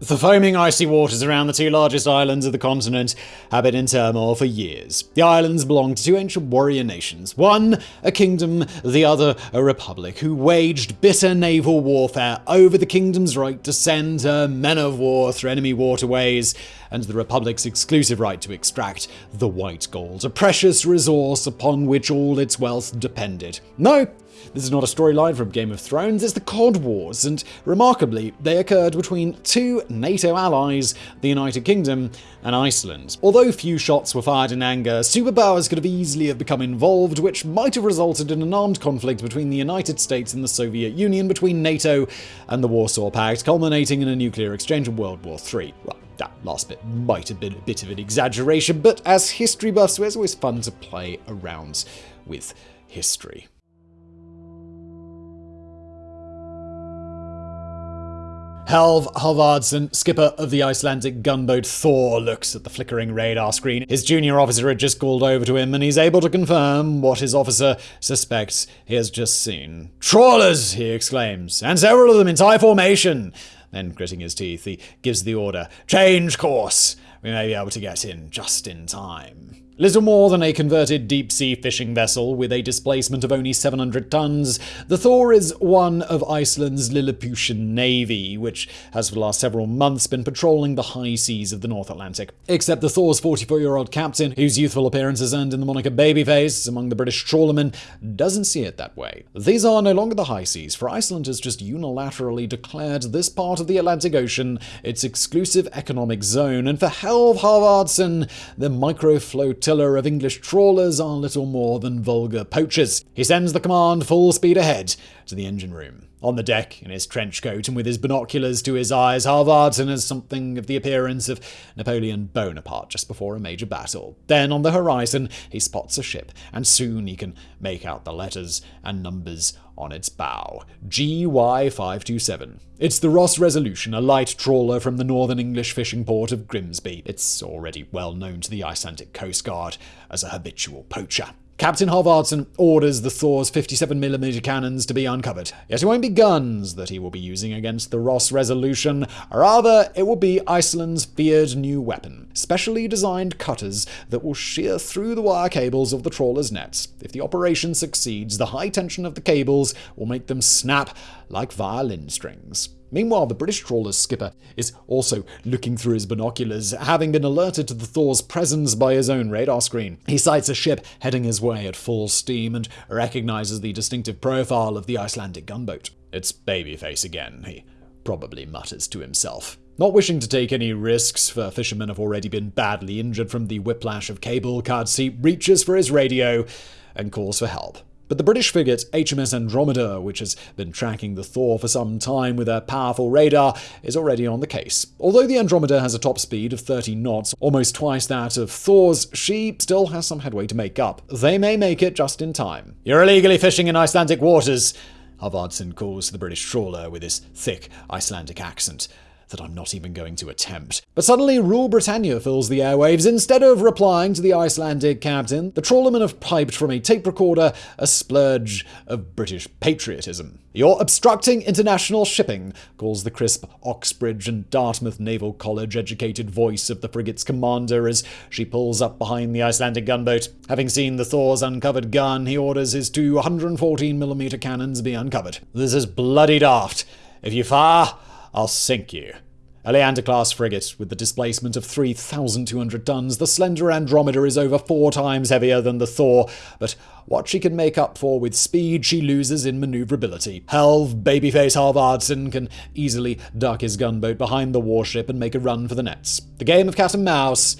The foaming icy waters around the two largest islands of the continent have been in turmoil for years. The islands belong to two ancient warrior nations, one a kingdom, the other a republic, who waged bitter naval warfare over the kingdom's right to send her men of war through enemy waterways and the republic's exclusive right to extract the white gold, a precious resource upon which all its wealth depended. No, this is not a storyline from Game of Thrones, it's the Cod Wars, and remarkably, they occurred between two NATO allies, the United Kingdom and Iceland. Although few shots were fired in anger, superpowers could have easily have become involved, which might have resulted in an armed conflict between the United States and the Soviet Union, between NATO and the Warsaw Pact, culminating in a nuclear exchange in World War III. Well, that last bit might have been a bit of an exaggeration, but as history buffs, it's always fun to play around with history. Helve Halvardsson, skipper of the Icelandic gunboat Thor, looks at the flickering radar screen. His junior officer had just called over to him, and he's able to confirm what his officer suspects he has just seen. Trawlers! he exclaims, and several of them in tie formation. Then, gritting his teeth, he gives the order Change course! We may be able to get in just in time. Little more than a converted deep sea fishing vessel with a displacement of only 700 tons, the Thor is one of Iceland's Lilliputian navy, which has for the last several months been patrolling the high seas of the North Atlantic. Except the Thor's 44 year old captain, whose youthful appearance has earned him the moniker Babyface among the British trawlermen, doesn't see it that way. These are no longer the high seas, for Iceland has just unilaterally declared this part of the Atlantic Ocean its exclusive economic zone, and for Helve Halvardsson, the microfloat flotilla of English trawlers are little more than vulgar poachers. He sends the command full speed ahead to the engine room. On the deck, in his trench coat and with his binoculars to his eyes, Halvardsson has something of the appearance of Napoleon Bonaparte just before a major battle. Then, on the horizon, he spots a ship, and soon he can make out the letters and numbers on its bow. GY527. It's the Ross Resolution, a light trawler from the northern English fishing port of Grimsby. It's already well known to the Icelandic Coast Guard as a habitual poacher. Captain Halvardsson orders the Thor's 57mm cannons to be uncovered. Yet it won't be guns that he will be using against the Ross Resolution, rather, it will be Iceland's feared new weapon specially designed cutters that will shear through the wire cables of the trawler's nets. If the operation succeeds, the high tension of the cables will make them snap like violin strings. Meanwhile, the British trawler's skipper is also looking through his binoculars, having been alerted to the Thor's presence by his own radar screen. He sights a ship heading his way at full steam and recognizes the distinctive profile of the Icelandic gunboat. It's Babyface again, he probably mutters to himself. Not wishing to take any risks, for fishermen have already been badly injured from the whiplash of cable cuts, he reaches for his radio and calls for help. But the British frigate HMS Andromeda, which has been tracking the Thor for some time with a powerful radar, is already on the case. Although the Andromeda has a top speed of 30 knots, almost twice that of Thor's, she still has some headway to make up. They may make it just in time. You're illegally fishing in Icelandic waters, Halvardsson calls to the British trawler with his thick Icelandic accent that I'm not even going to attempt. But suddenly, Rule Britannia fills the airwaves. Instead of replying to the Icelandic captain, the trawlermen have piped from a tape recorder a splurge of British patriotism. You're obstructing international shipping, calls the crisp Oxbridge and Dartmouth Naval College educated voice of the frigate's commander as she pulls up behind the Icelandic gunboat. Having seen the Thor's uncovered gun, he orders his two 114mm cannons be uncovered. This is bloody daft. If you fire, I'll sink you. A Leander-class frigate with the displacement of 3,200 tons, the slender Andromeda is over four times heavier than the Thor, but what she can make up for with speed, she loses in maneuverability. Helve, babyface Halvardson can easily duck his gunboat behind the warship and make a run for the nets. The game of cat and mouse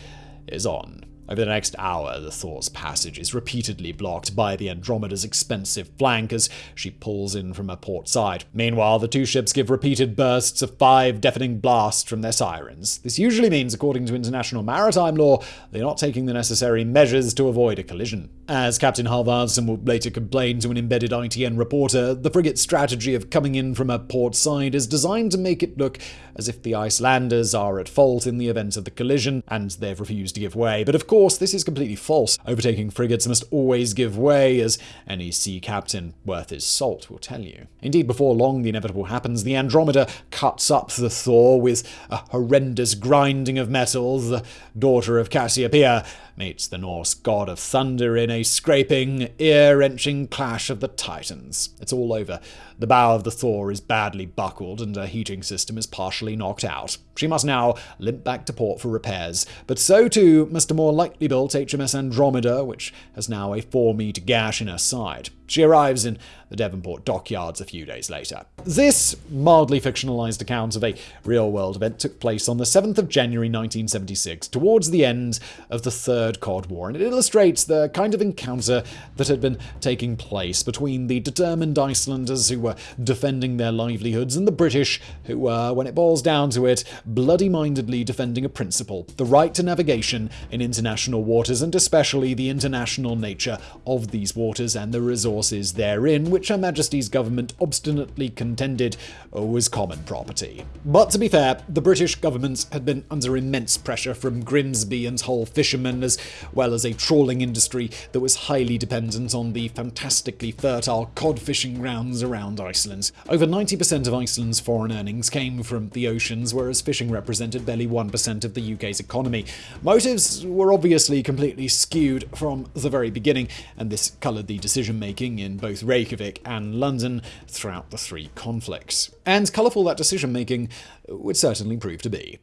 is on. Over the next hour, the Thor's passage is repeatedly blocked by the Andromeda's expensive flank as she pulls in from her port side. Meanwhile, the two ships give repeated bursts of five deafening blasts from their sirens. This usually means, according to international maritime law, they're not taking the necessary measures to avoid a collision. As Captain Halvardsen will later complain to an embedded ITN reporter, the frigate's strategy of coming in from a port side is designed to make it look as if the Icelanders are at fault in the event of the collision, and they've refused to give way. But of course, this is completely false. Overtaking frigates must always give way, as any sea captain worth his salt will tell you. Indeed, before long, the inevitable happens. The Andromeda cuts up the Thor with a horrendous grinding of metal. The daughter of Cassiopeia meets the Norse god of thunder in a scraping, ear wrenching clash of the titans. It's all over. The bow of the Thor is badly buckled and her heating system is partially knocked out. She must now limp back to port for repairs, but so too must a more lightly built HMS Andromeda, which has now a 4 metre gash in her side. She arrives in the Devonport dockyards a few days later. This mildly fictionalized account of a real world event took place on the 7th of January 1976, towards the end of the Third Cod War, and it illustrates the kind of encounter that had been taking place between the determined Icelanders who were defending their livelihoods and the British who were, when it boils down to it, bloody mindedly defending a principle the right to navigation in international waters, and especially the international nature of these waters and the resources therein, which Her Majesty's government obstinately contended was common property. But to be fair, the British government had been under immense pressure from Grimsby and Hull fishermen, as well as a trawling industry that was highly dependent on the fantastically fertile cod fishing grounds around Iceland. Over 90% of Iceland's foreign earnings came from the oceans, whereas fishing represented barely 1% of the UK's economy. Motives were obviously completely skewed from the very beginning, and this coloured the decision making in both Reykjavik and London throughout the three conflicts. And colourful that decision making would certainly prove to be.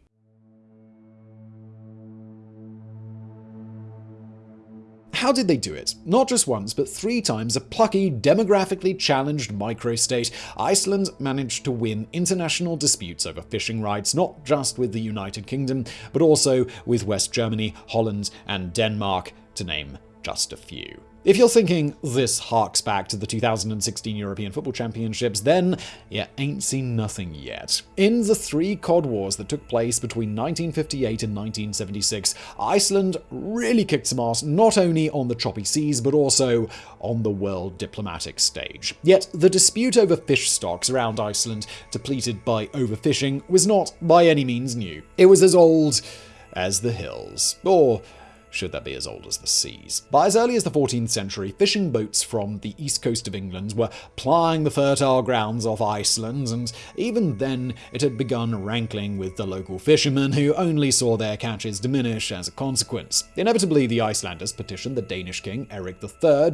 How did they do it? Not just once, but three times a plucky, demographically challenged microstate, Iceland managed to win international disputes over fishing rights, not just with the United Kingdom, but also with West Germany, Holland, and Denmark, to name just a few. If you're thinking this harks back to the 2016 European Football Championships, then you ain't seen nothing yet. In the three Cod Wars that took place between 1958 and 1976, Iceland really kicked some ass not only on the choppy seas, but also on the world diplomatic stage. Yet the dispute over fish stocks around Iceland, depleted by overfishing, was not by any means new. It was as old as the hills, or should that be as old as the seas. By as early as the 14th century, fishing boats from the east coast of England were plying the fertile grounds off Iceland, and even then it had begun rankling with the local fishermen who only saw their catches diminish as a consequence. Inevitably, the Icelanders petitioned the Danish king Eric III,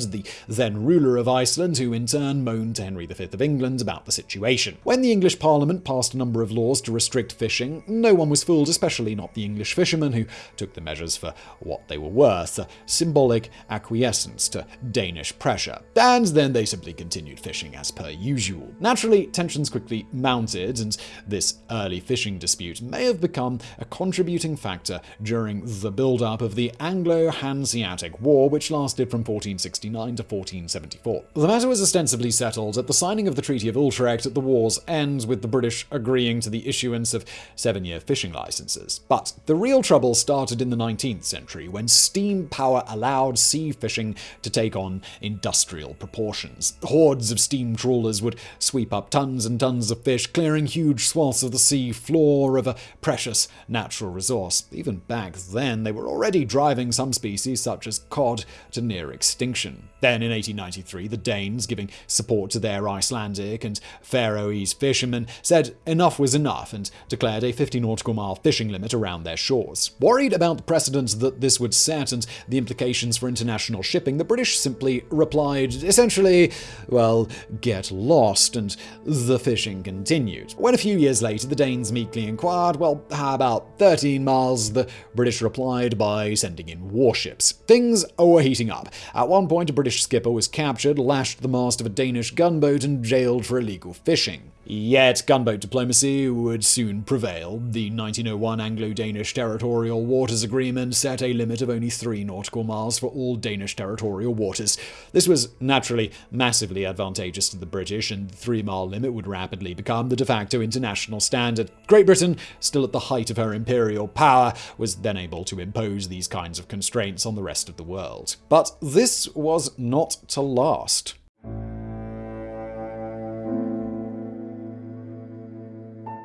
the then ruler of Iceland, who in turn moaned to Henry V of England about the situation. When the English Parliament passed a number of laws to restrict fishing, no one was fooled, especially not the English fishermen, who took the measures for what they were worth, a symbolic acquiescence to Danish pressure. And then they simply continued fishing as per usual. Naturally, tensions quickly mounted, and this early fishing dispute may have become a contributing factor during the build-up of the Anglo-Hanseatic War, which lasted from 1469 to 1474. The matter was ostensibly settled at the signing of the Treaty of Utrecht at the war's end, with the British agreeing to the issuance of seven-year fishing licenses. But the real trouble started in the 19th century, when steam power allowed sea fishing to take on industrial proportions. Hordes of steam trawlers would sweep up tons and tons of fish, clearing huge swaths of the sea floor of a precious natural resource. Even back then, they were already driving some species, such as cod, to near extinction. Then, in 1893, the Danes, giving support to their Icelandic and Faroese fishermen, said enough was enough and declared a 50 nautical mile fishing limit around their shores. Worried about the precedent that this would set and the implications for international shipping, the British simply replied, essentially, well, get lost, and the fishing continued. When a few years later the Danes meekly inquired, well, how about 13 miles, the British replied by sending in warships. Things were heating up. At one point, a British skipper was captured, lashed the mast of a Danish gunboat, and jailed for illegal fishing. Yet gunboat diplomacy would soon prevail. The 1901 Anglo-Danish Territorial Waters Agreement set a limit of only three nautical miles for all Danish territorial waters. This was naturally massively advantageous to the British, and the three-mile limit would rapidly become the de facto international standard. Great Britain, still at the height of her imperial power, was then able to impose these kinds of constraints on the rest of the world. But this was not to last.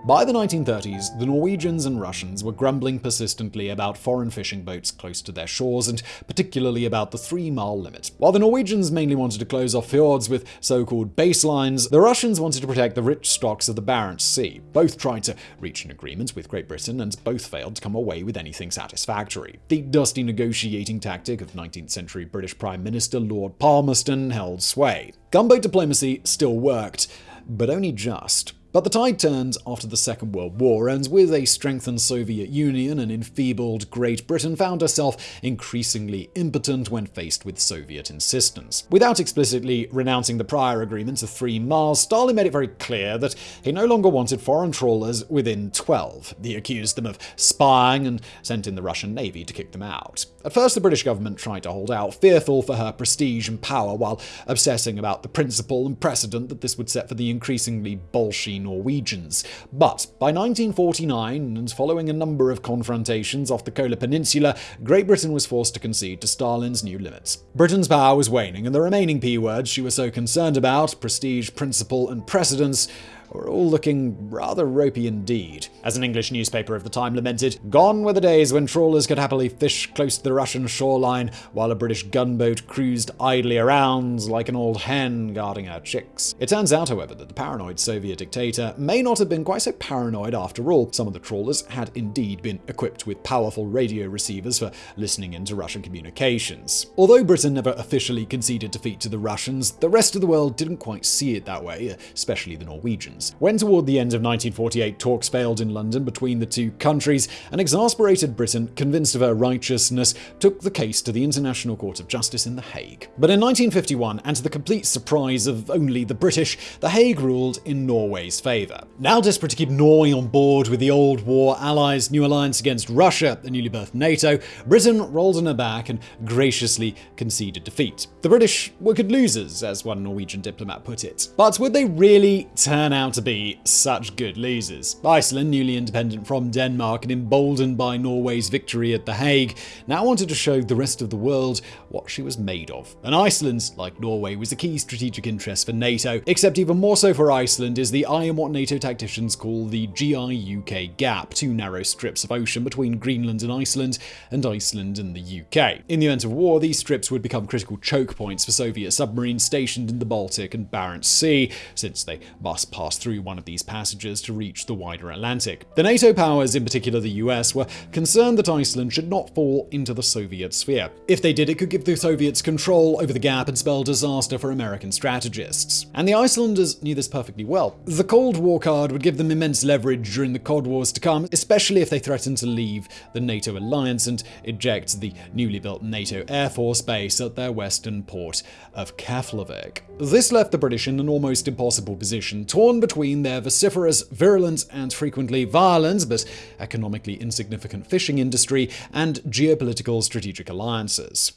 By the 1930s, the Norwegians and Russians were grumbling persistently about foreign fishing boats close to their shores, and particularly about the three mile limit. While the Norwegians mainly wanted to close off fjords with so called baselines, the Russians wanted to protect the rich stocks of the Barents Sea. Both tried to reach an agreement with Great Britain, and both failed to come away with anything satisfactory. The dusty negotiating tactic of 19th century British Prime Minister Lord Palmerston held sway. Gunboat diplomacy still worked, but only just. But the tide turned after the Second World War, and with a strengthened Soviet Union and enfeebled Great Britain found herself increasingly impotent when faced with Soviet insistence. Without explicitly renouncing the prior agreement of three miles, Stalin made it very clear that he no longer wanted foreign trawlers within 12. He accused them of spying and sent in the Russian Navy to kick them out. At first, the British government tried to hold out, fearful for her prestige and power, while obsessing about the principle and precedent that this would set for the increasingly bolshy Norwegians. But by 1949, and following a number of confrontations off the Kola Peninsula, Great Britain was forced to concede to Stalin's new limits. Britain's power was waning, and the remaining P words she was so concerned about prestige, principle, and precedence were all looking rather ropey indeed. As an English newspaper of the time lamented, gone were the days when trawlers could happily fish close to the Russian shoreline while a British gunboat cruised idly around like an old hen guarding her chicks. It turns out, however, that the paranoid Soviet dictator may not have been quite so paranoid after all. Some of the trawlers had indeed been equipped with powerful radio receivers for listening into Russian communications. Although Britain never officially conceded defeat to the Russians, the rest of the world didn't quite see it that way, especially the Norwegians. When toward the end of 1948 talks failed in London between the two countries, an exasperated Britain, convinced of her righteousness, took the case to the International Court of Justice in The Hague. But in 1951, and to the complete surprise of only the British, The Hague ruled in Norway's favour. Now desperate to keep Norway on board with the old war allies' new alliance against Russia, the newly birthed NATO, Britain rolled on her back and graciously conceded defeat. The British were good losers, as one Norwegian diplomat put it. But would they really turn out to be such good losers. Iceland, newly independent from Denmark and emboldened by Norway's victory at The Hague, now wanted to show the rest of the world what she was made of. And Iceland, like Norway, was a key strategic interest for NATO, except even more so for Iceland is the I am what NATO tacticians call the GI-UK gap, two narrow strips of ocean between Greenland and Iceland, and Iceland and the UK. In the event of war, these strips would become critical choke points for Soviet submarines stationed in the Baltic and Barents Sea, since they must pass through one of these passages to reach the wider Atlantic. The NATO powers, in particular the US, were concerned that Iceland should not fall into the Soviet sphere. If they did, it could give the Soviets control over the gap and spell disaster for American strategists. And the Icelanders knew this perfectly well. The Cold War card would give them immense leverage during the Cod Wars to come, especially if they threatened to leave the NATO alliance and eject the newly built NATO Air Force base at their western port of Keflavik. This left the British in an almost impossible position, torn between their vociferous, virulent, and frequently violent but economically insignificant fishing industry and geopolitical strategic alliances.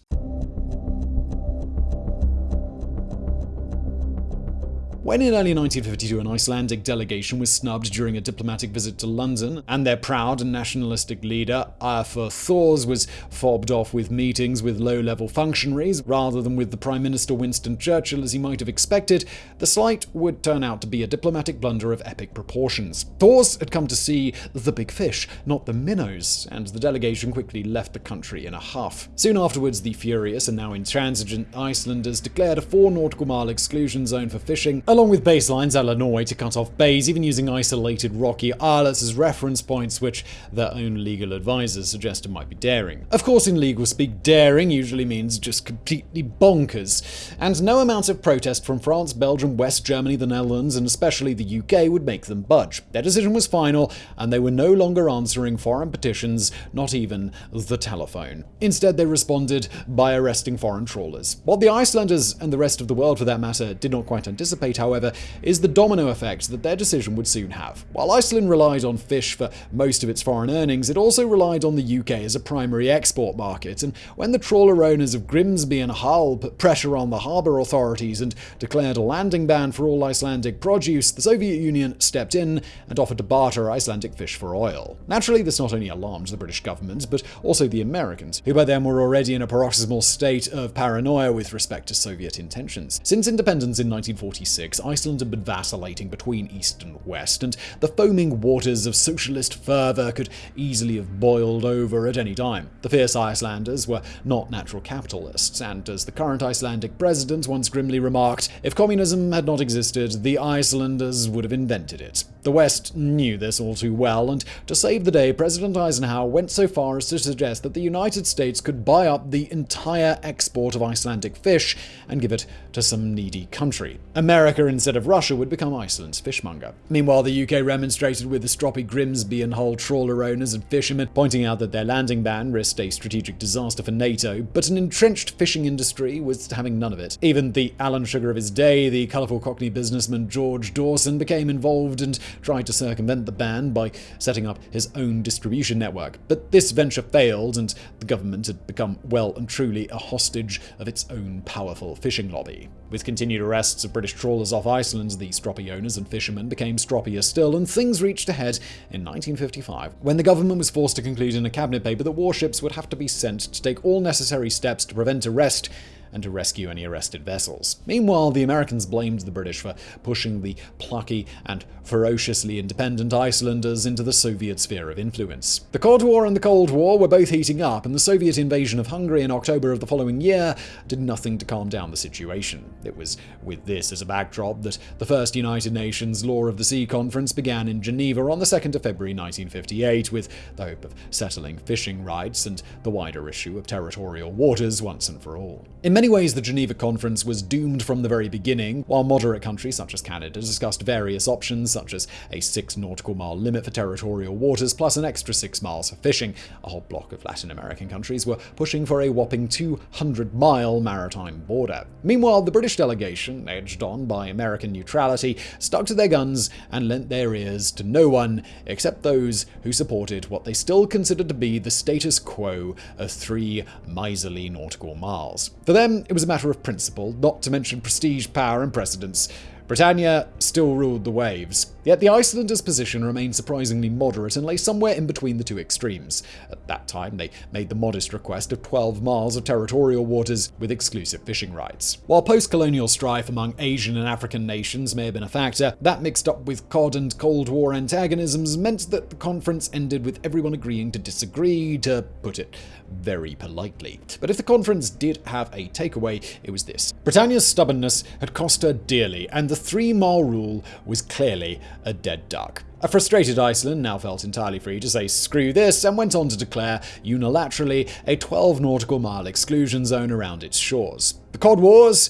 When in early 1952 an Icelandic delegation was snubbed during a diplomatic visit to London, and their proud and nationalistic leader, Arthur Thors, was fobbed off with meetings with low-level functionaries rather than with the Prime Minister Winston Churchill as he might have expected, the slight would turn out to be a diplomatic blunder of epic proportions. Thors had come to see the big fish, not the minnows, and the delegation quickly left the country in a huff. Soon afterwards, the furious and now intransigent Icelanders declared a four nautical mile exclusion zone for fishing, along with baselines a la Norway to cut off bays, even using isolated rocky islets as reference points, which their own legal advisors suggested might be daring. Of course, in legal speak, daring usually means just completely bonkers, and no amount of protest from France, Belgium, West Germany, the Netherlands, and especially the UK would make them budge. Their decision was final, and they were no longer answering foreign petitions, not even the telephone. Instead, they responded by arresting foreign trawlers. What the Icelanders, and the rest of the world for that matter, did not quite anticipate, however, is the domino effect that their decision would soon have. While Iceland relied on fish for most of its foreign earnings, it also relied on the UK as a primary export market, and when the trawler owners of Grimsby and Hull put pressure on the harbour authorities and declared a landing ban for all Icelandic produce, the Soviet Union stepped in and offered to barter Icelandic fish for oil. Naturally, this not only alarmed the British government, but also the Americans, who by then were already in a paroxysmal state of paranoia with respect to Soviet intentions. Since independence in 1946, Iceland had been vacillating between East and West, and the foaming waters of socialist fervour could easily have boiled over at any time. The fierce Icelanders were not natural capitalists, and as the current Icelandic president once grimly remarked, if communism had not existed, the Icelanders would have invented it. The West knew this all too well, and to save the day, President Eisenhower went so far as to suggest that the United States could buy up the entire export of Icelandic fish and give it to some needy country. America, instead of Russia, would become Iceland's fishmonger. Meanwhile, the UK remonstrated with the stroppy Grimsby and Hull trawler owners and fishermen, pointing out that their landing ban risked a strategic disaster for NATO, but an entrenched fishing industry was having none of it. Even the Alan Sugar of his day, the colourful Cockney businessman George Dawson, became involved and tried to circumvent the ban by setting up his own distribution network. But this venture failed, and the government had become well and truly a hostage of its own powerful fishing lobby. With continued arrests of British trawlers off Iceland, the stroppy owners and fishermen became stroppier still, and things reached a head in 1955, when the government was forced to conclude in a cabinet paper that warships would have to be sent to take all necessary steps to prevent arrest and to rescue any arrested vessels. Meanwhile, the Americans blamed the British for pushing the plucky and ferociously independent Icelanders into the Soviet sphere of influence. The Cod War and the Cold War were both heating up, and the Soviet invasion of Hungary in October of the following year did nothing to calm down the situation. It was with this as a backdrop that the first United Nations Law of the Sea Conference began in Geneva on the 2nd of February 1958, with the hope of settling fishing rights and the wider issue of territorial waters once and for all. In many ways, the Geneva Conference was doomed from the very beginning, while moderate countries such as Canada discussed various options such as a 6 nautical mile limit for territorial waters plus an extra 6 miles for fishing. A whole block of Latin American countries were pushing for a whopping 200 mile maritime border. Meanwhile, the British delegation, edged on by American neutrality, stuck to their guns and lent their ears to no one except those who supported what they still considered to be the status quo of three miserly nautical miles. For them, Um, it was a matter of principle, not to mention prestige, power, and precedence. Britannia still ruled the waves, yet the Icelanders' position remained surprisingly moderate and lay somewhere in between the two extremes. At that time, they made the modest request of 12 miles of territorial waters with exclusive fishing rights. While post colonial strife among Asian and African nations may have been a factor, that mixed up with COD and Cold War antagonisms meant that the conference ended with everyone agreeing to disagree, to put it very politely. But if the conference did have a takeaway, it was this. Britannia's stubbornness had cost her dearly, and the three mile rule was clearly a dead duck. A frustrated Iceland now felt entirely free to say screw this and went on to declare unilaterally a 12 nautical mile exclusion zone around its shores. The Cod Wars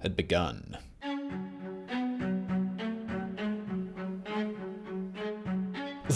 had begun.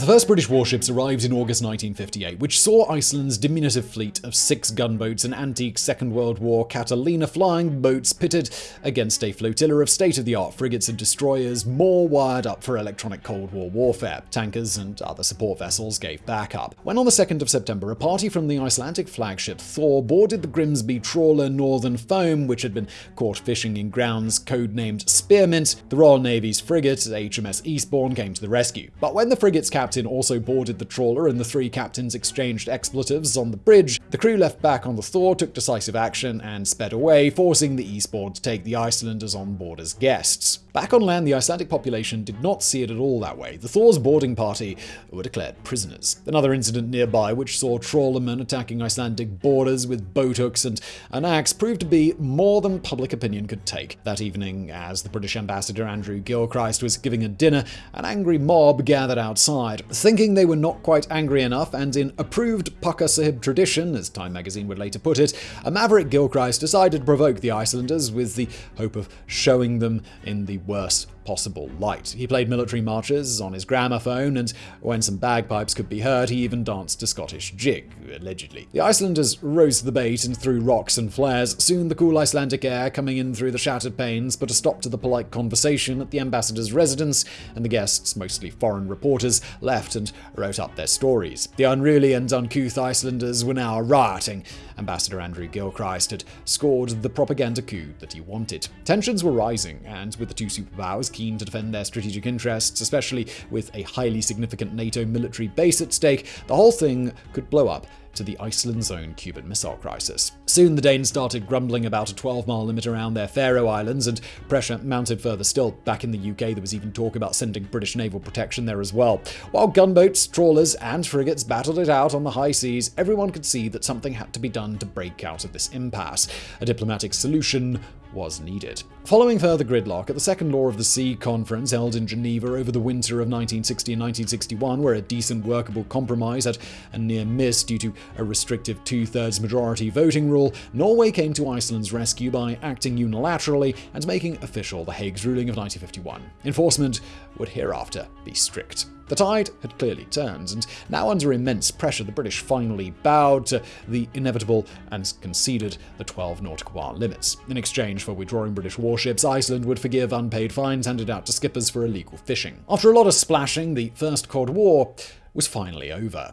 The first British warships arrived in August 1958, which saw Iceland's diminutive fleet of six gunboats and antique Second World War Catalina flying boats pitted against a flotilla of state-of-the-art frigates and destroyers more wired up for electronic Cold War warfare. Tankers and other support vessels gave backup. When on the 2nd of September, a party from the Icelandic flagship Thor boarded the Grimsby trawler Northern Foam, which had been caught fishing in grounds codenamed Spearmint, the Royal Navy's frigate HMS Eastbourne came to the rescue. But when the frigate's captain also boarded the trawler and the three captains exchanged expletives on the bridge, the crew left back on the Thor took decisive action and sped away, forcing the Eastbourne to take the Icelanders on board as guests. Back on land, the Icelandic population did not see it at all that way. The Thor's boarding party were declared prisoners. Another incident nearby, which saw trawlermen attacking Icelandic boarders with boat hooks and an axe, proved to be more than public opinion could take. That evening, as the British ambassador Andrew Gilchrist was giving a dinner, an angry mob gathered outside. Thinking they were not quite angry enough, and in approved Pukka Sahib tradition, as Time magazine would later put it, a maverick Gilchrist decided to provoke the Icelanders with the hope of showing them in the worst possible light. He played military marches on his gramophone, and when some bagpipes could be heard, he even danced a Scottish jig, allegedly. The Icelanders rose to the bait and threw rocks and flares. Soon the cool Icelandic air coming in through the shattered panes put a stop to the polite conversation at the ambassador's residence, and the guests, mostly foreign reporters, left and wrote up their stories. The unruly and uncouth Icelanders were now rioting. Ambassador Andrew Gilchrist had scored the propaganda coup that he wanted. Tensions were rising, and with the two superpowers keen to defend their strategic interests, especially with a highly significant NATO military base at stake, the whole thing could blow up to the Iceland's own Cuban Missile Crisis. Soon the Danes started grumbling about a 12 mile limit around their Faroe Islands, and pressure mounted further still. Back in the UK, there was even talk about sending British naval protection there as well. While gunboats, trawlers, and frigates battled it out on the high seas, everyone could see that something had to be done to break out of this impasse. A diplomatic solution was needed. Following further gridlock at the Second Law of the Sea conference held in Geneva over the winter of 1960 and 1961, where a decent workable compromise had a near miss due to a restrictive two thirds majority voting rule, Norway came to Iceland's rescue by acting unilaterally and making official the Hague's ruling of 1951. Enforcement would hereafter be strict. The tide had clearly turned, and now under immense pressure, the British finally bowed to the inevitable and conceded the 12 nautical mile limits. In exchange for withdrawing British warships, Iceland would forgive unpaid fines handed out to skippers for illegal fishing. After a lot of splashing, the First Cod War was finally over.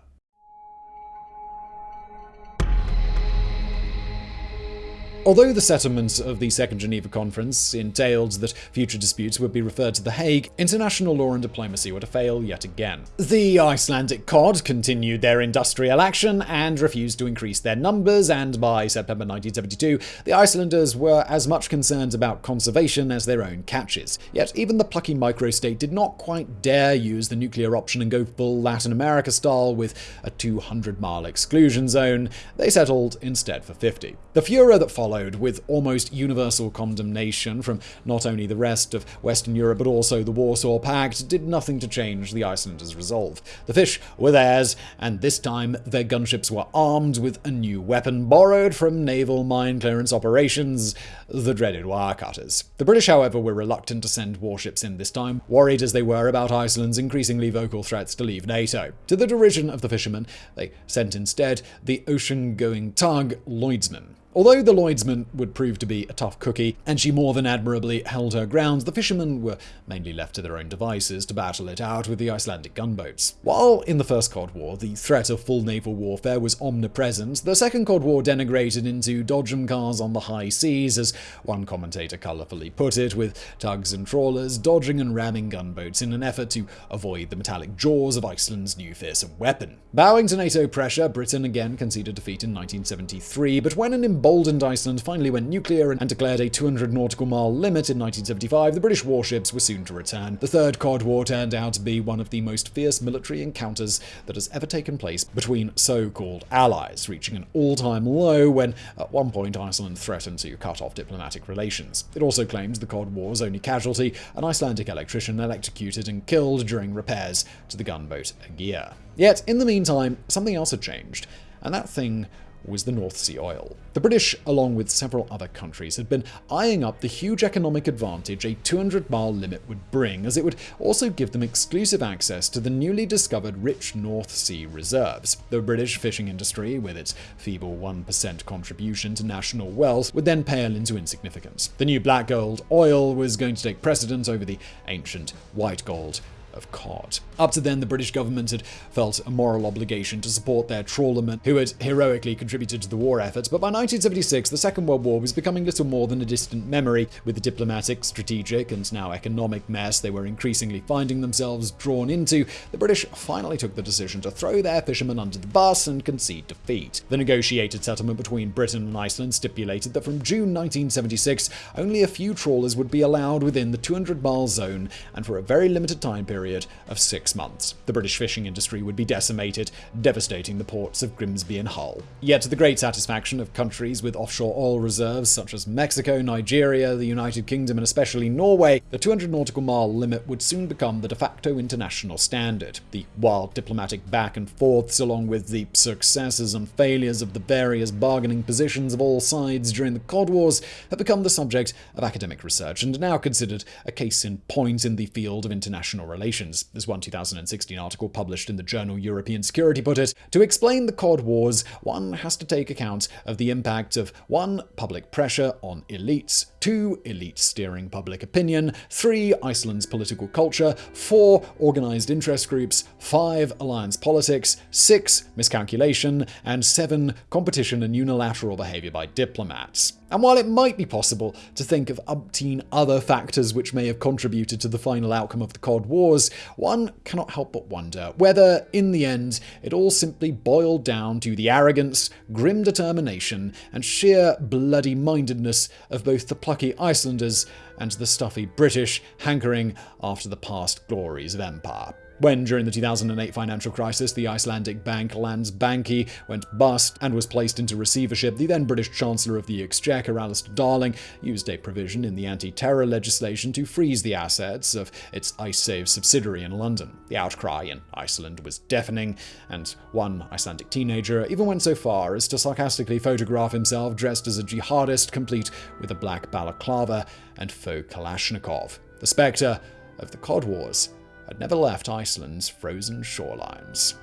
Although the settlement of the Second Geneva Conference entailed that future disputes would be referred to The Hague, international law and diplomacy were to fail yet again. The Icelandic cod continued their industrial action and refused to increase their numbers, and by September 1972, the Icelanders were as much concerned about conservation as their own catches. Yet even the plucky microstate did not quite dare use the nuclear option and go full Latin America style with a 200 mile exclusion zone. They settled instead for 50. The furor that followed followed, with almost universal condemnation from not only the rest of Western Europe but also the Warsaw Pact, did nothing to change the Icelanders' resolve. The fish were theirs, and this time their gunships were armed with a new weapon borrowed from naval mine clearance operations, the dreaded wire cutters. The British, however, were reluctant to send warships in this time, worried as they were about Iceland's increasingly vocal threats to leave NATO. To the derision of the fishermen, they sent instead the ocean-going tug Lloydsman. Although the Lloydsman would prove to be a tough cookie, and she more than admirably held her ground, the fishermen were mainly left to their own devices to battle it out with the Icelandic gunboats. While in the First Cod War, the threat of full naval warfare was omnipresent, the Second Cod War denigrated into dodgem cars on the high seas, as one commentator colourfully put it, with tugs and trawlers dodging and ramming gunboats in an effort to avoid the metallic jaws of Iceland's new fearsome weapon. Bowing to NATO pressure, Britain again conceded defeat in 1973, but when an emboldened Iceland finally went nuclear and declared a 200 nautical mile limit in 1975, the British warships were soon to return. The Third Cod War turned out to be one of the most fierce military encounters that has ever taken place between so-called allies, reaching an all-time low when, at one point, Iceland threatened to cut off diplomatic relations. It also claims the Cod War's only casualty, an Icelandic electrician electrocuted and killed during repairs to the gunboat Aegir. Yet, in the meantime, something else had changed, and that thing was the North Sea oil. The British, along with several other countries, had been eyeing up the huge economic advantage a 200 mile limit would bring, as it would also give them exclusive access to the newly discovered rich North Sea reserves. The British fishing industry, with its feeble 1% contribution to national wealth, would then pale into insignificance. The new black gold oil was going to take precedence over the ancient white gold of cod. Up to then, the British government had felt a moral obligation to support their trawlermen who had heroically contributed to the war effort, but by 1976, the Second World War was becoming little more than a distant memory. With the diplomatic, strategic, and now economic mess they were increasingly finding themselves drawn into, the British finally took the decision to throw their fishermen under the bus and concede defeat. The negotiated settlement between Britain and Iceland stipulated that from June 1976, only a few trawlers would be allowed within the 200 mile zone, and for a very limited time period period of six months. The British fishing industry would be decimated, devastating the ports of Grimsby and Hull. Yet, to the great satisfaction of countries with offshore oil reserves such as Mexico, Nigeria, the United Kingdom, and especially Norway, the 200 nautical mile limit would soon become the de facto international standard. The wild diplomatic back and forths, along with the successes and failures of the various bargaining positions of all sides during the Cod Wars, have become the subject of academic research and are now considered a case in point in the field of international relations. As one 2016 article published in the journal European Security put it, to explain the Cod Wars, one has to take account of the impact of 1. Public pressure on elites, 2. Elite steering public opinion, 3. Iceland's political culture, 4. Organized interest groups, 5. Alliance politics, 6. Miscalculation, and 7. Competition and unilateral behavior by diplomats. And while it might be possible to think of umpteen other factors which may have contributed to the final outcome of the Cod Wars, one cannot help but wonder whether, in the end, it all simply boiled down to the arrogance, grim determination, and sheer bloody mindedness of both the plucky Icelanders and the stuffy British hankering after the past glories of empire. When, during the 2008 financial crisis, the Icelandic bank Landsbanki went bust and was placed into receivership, the then British Chancellor of the Exchequer, Alistair Darling, used a provision in the anti-terror legislation to freeze the assets of its Icesave subsidiary in London. The outcry in Iceland was deafening, and one Icelandic teenager even went so far as to sarcastically photograph himself dressed as a jihadist, complete with a black balaclava and faux Kalashnikov. The spectre of the Cod Wars had never left Iceland's frozen shorelines.